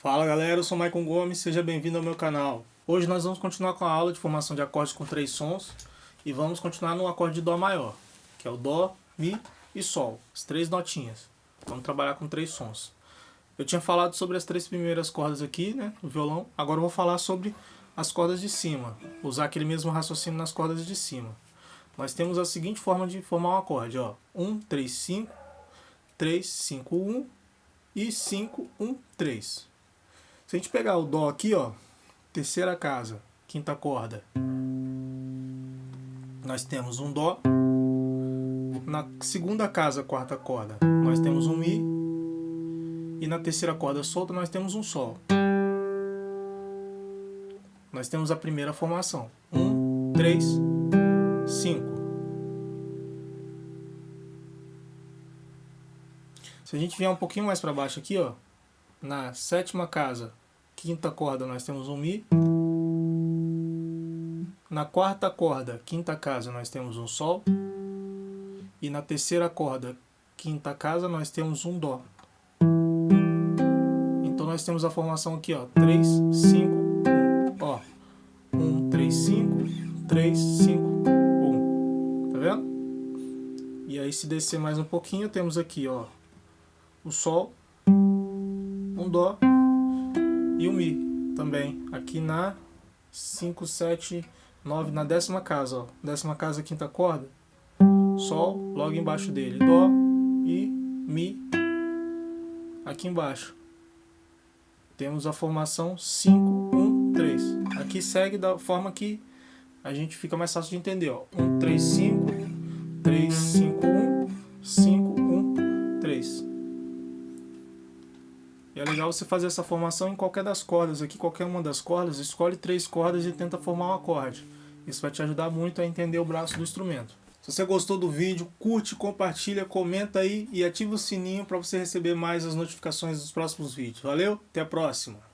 Fala galera, eu sou Maicon Gomes, seja bem-vindo ao meu canal. Hoje nós vamos continuar com a aula de formação de acordes com três sons e vamos continuar no acorde de Dó maior, que é o Dó, Mi e Sol, as três notinhas. Vamos trabalhar com três sons. Eu tinha falado sobre as três primeiras cordas aqui, né, do violão, agora eu vou falar sobre as cordas de cima, usar aquele mesmo raciocínio nas cordas de cima. Nós temos a seguinte forma de formar um acorde, ó, 1, 3, 5, 3, 5, 1 e 5, 1, 3. Se a gente pegar o Dó aqui, ó, terceira casa, quinta corda, nós temos um Dó. Na segunda casa, quarta corda, nós temos um Mi. E na terceira corda solta, nós temos um Sol. Nós temos a primeira formação. Um, três, cinco. Se a gente vier um pouquinho mais para baixo aqui, ó, na sétima casa, quinta corda, nós temos um Mi. Na quarta corda, quinta casa, nós temos um Sol. E na terceira corda, quinta casa, nós temos um Dó. Então nós temos a formação aqui, ó, 3, 5, 1. Ó, 1, 3, 5, 3, 5, 1. Tá vendo? E aí se descer mais um pouquinho, temos aqui, ó, o Sol, Dó e um Mi também. Aqui na 5, 7, 9, na décima casa, ó. Décima casa, quinta corda. Sol, logo embaixo dele. Dó e Mi aqui embaixo. Temos a formação 5, 1, 3. Aqui segue da forma que a gente fica mais fácil de entender. Ó. 1, 3, 5, 3, 5, 1, 5, E é legal você fazer essa formação em qualquer das cordas. Aqui, qualquer uma das cordas, escolhe três cordas e tenta formar um acorde. Isso vai te ajudar muito a entender o braço do instrumento. Se você gostou do vídeo, curte, compartilha, comenta aí e ativa o sininho para você receber mais as notificações dos próximos vídeos. Valeu, até a próxima!